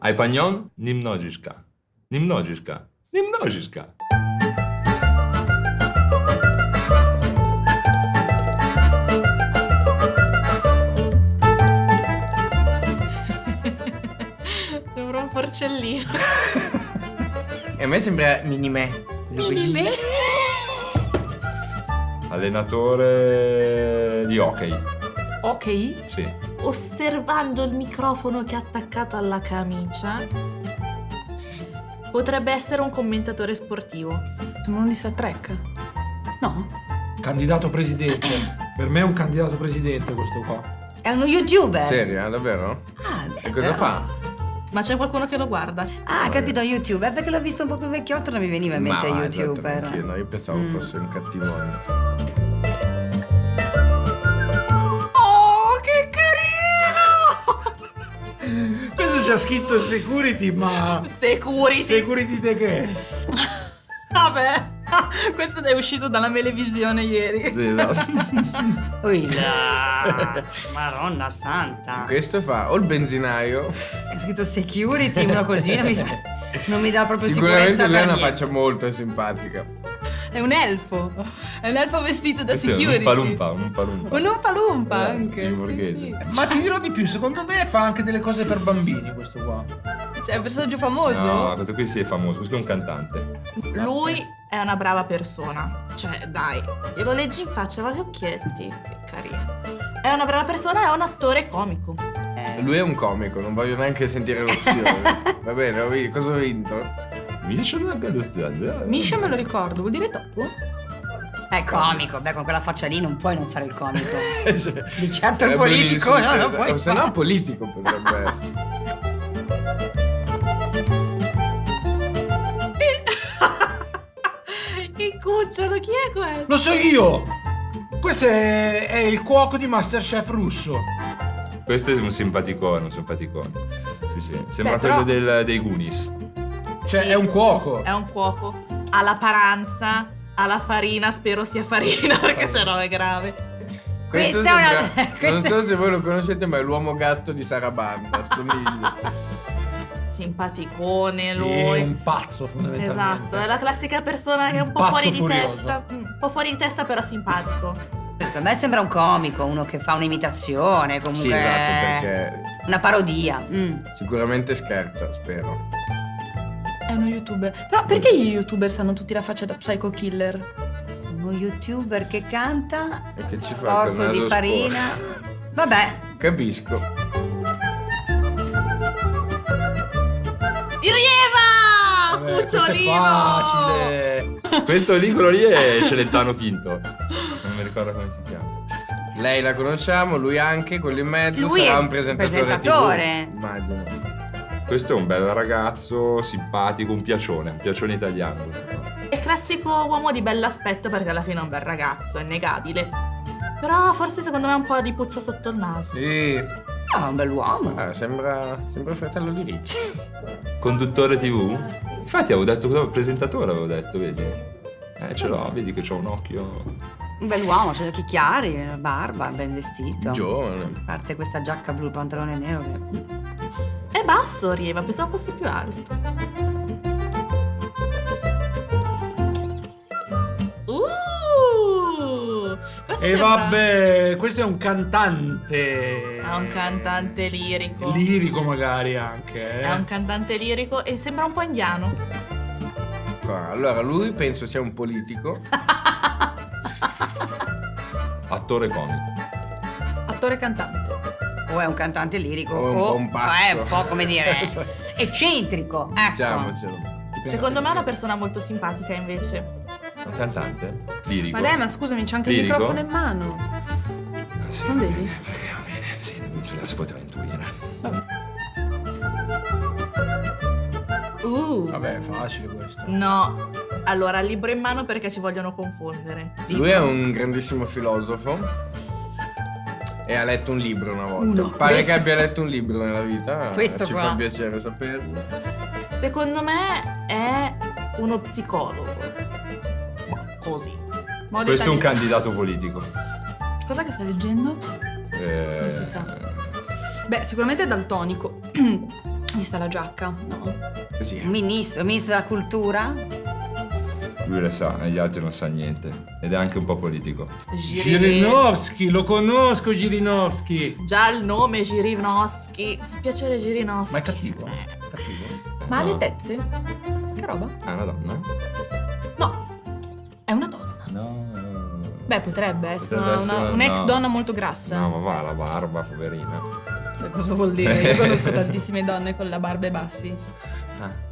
Ai pagnon, nimnogiska. Nimnogiska. Nimnogiska. Sembra un porcellino. E a me sembra Minime. Minime? Allenatore di hockey. Ok. Sì. Osservando il microfono che è attaccato alla camicia, Sì. potrebbe essere un commentatore sportivo. Di Star Trek. No? Candidato presidente. per me è un candidato presidente questo qua. È uno youtuber. Serio, eh, davvero? Ah, beh, E cosa però- fa? Ma c'è qualcuno che lo guarda. Ah, capito, youtuber. Perché l'ho visto un po' più vecchiotto, non mi veniva in mente Ma, esatto, no, io pensavo Mm. fosse un cattivone. C'è scritto security, ma. Security. Security di che? Vabbè. Questo è uscito dalla televisione ieri. Sì, esatto. Ui là. Madonna santa. Questo fa o il benzinaio. È scritto security, uno così non mi, non mi dà proprio Sicuramente sicurezza lui ha una faccia molto simpatica. È un elfo. È un elfo vestito da Questo è un security. palumpa, un palumpa. Un umpa-lumpa Esatto, anche. sì, sì. Ma ti dirò di più, secondo me fa anche delle cose per bambini questo qua. Cioè, è un personaggio famoso. No, questo qui sì è famoso, questo è un cantante. Lui è una brava persona. Cioè, dai, glielo leggi in faccia, va che occhietti. Che carino. È una brava persona, è un attore comico. Lui è un comico, non voglio neanche sentire l'opzione. Va bene, cosa ho vinto? Misha non è strada. Misha me lo ricordo, vuol dire topo? È comico, beh, con quella faccia lì non puoi non fare il comico. Cioè, Di certo il politico, no, non puoi O se no fare. politico potrebbe essere. Che cucciolo, chi è questo? Lo so io! Questo è, è il cuoco di Masterchef russo. Questo è un simpaticone, un simpaticone. Sì, sì. Sembra Beh, però- quello del- dei Goonies. Cioè, Sì. è un cuoco. È un cuoco. Ha la paranza, ha la farina, spero sia farina perché sennò è grave. Questo Questa è una- sembra- Non questa- so se voi lo conoscete, ma è l'uomo gatto di Sarabanda. Assomiglia. Simpaticone Sì, lui. un pazzo fondamentalmente. Esatto, è la classica persona che è un po' Pazzo fuori di furioso. testa. Mm, Un po' fuori di testa, però simpatico. Per me sembra un comico, uno che fa un'imitazione, comunque. Sì, esatto, perché Una parodia. Mm. sicuramente scherza, spero. È uno youtuber. Però perché gli youtuber sanno tutti la faccia da Psycho Killer? Uno youtuber che canta, E che ci fa col porco di farina. sporco? Vabbè, Capisco. Irieva! Vabbè, questo è Cucciolino! facile. Questo quello lì è Celentano Finto. Non mi ricordo come si chiama. Lei la conosciamo, lui anche, quello in mezzo Lui sarà è un presentatore, presentatore. TV, immagino. Questo è un bel ragazzo, simpatico, un piacione, un piacione italiano questo qua. È classico uomo di bell'aspetto perché alla fine è un bel ragazzo, è innegabile. Però forse secondo me ha un po' di puzza sotto il naso. Sì, ah, un bell'uomo. ah, sembra, sembra il fratello di Ricci. Conduttore TV? Infatti avevo detto presentatore, avevo detto, vedi? Eh, ce l'ho, vedi che ho un occhio. Un bell'uomo, c'ha gli occhi chiari, barba, ben vestito. Giovane. A parte questa giacca blu, il pantalone nero che... Basso Rieva, pensavo fosse più alto. Uh! E sembra- vabbè, questo è un cantante. È un cantante lirico. Lirico magari anche. eh. È un cantante lirico e sembra un po' indiano. Qua, Allora, lui penso sia un politico. Attore comico. Attore cantante. O è un cantante lirico, O è un pazzo. è un po' come dire, eccentrico. Ecco. Diciamocelo. Secondo me è una persona molto simpatica invece. Un cantante? Lirico. Ma dai, ma scusami, c'è anche il Lirico? microfono in mano. Ah, sì, Non vedi? Perché va bene, sì, non ce la si poteva intuire. Uh, Vabbè, è facile questo. no. Allora, libro in mano perché ci vogliono confondere. Lui è un grandissimo filosofo. E ha letto un libro una volta. Uno, Pare questo. che abbia letto un libro nella vita. Questo Ci qua. fa piacere saperlo. Secondo me è uno psicologo. Così. Modo Questo è un italiano. candidato politico. Cosa che stai leggendo? Eh, Non si sa. Beh, sicuramente è daltonico. Vista la giacca? No. Così. Un ministro, un ministro della cultura? Lui le sa, e gli altri non sa niente. Ed è anche un po' politico. Girinovski, lo conosco Girinovski. Già il nome Girinovski. Piacere Girinovski. Ma è cattivo? Cattivo? Ma ha No. le tette? Che roba? È una donna? No. È una donna. No. Beh, potrebbe essere, Potrebbe una- essere una- un'ex no. donna molto grassa. No, ma va, la barba, poverina. Cosa vuol dire? Io conosco tantissime donne con la barba e i baffi. Ah.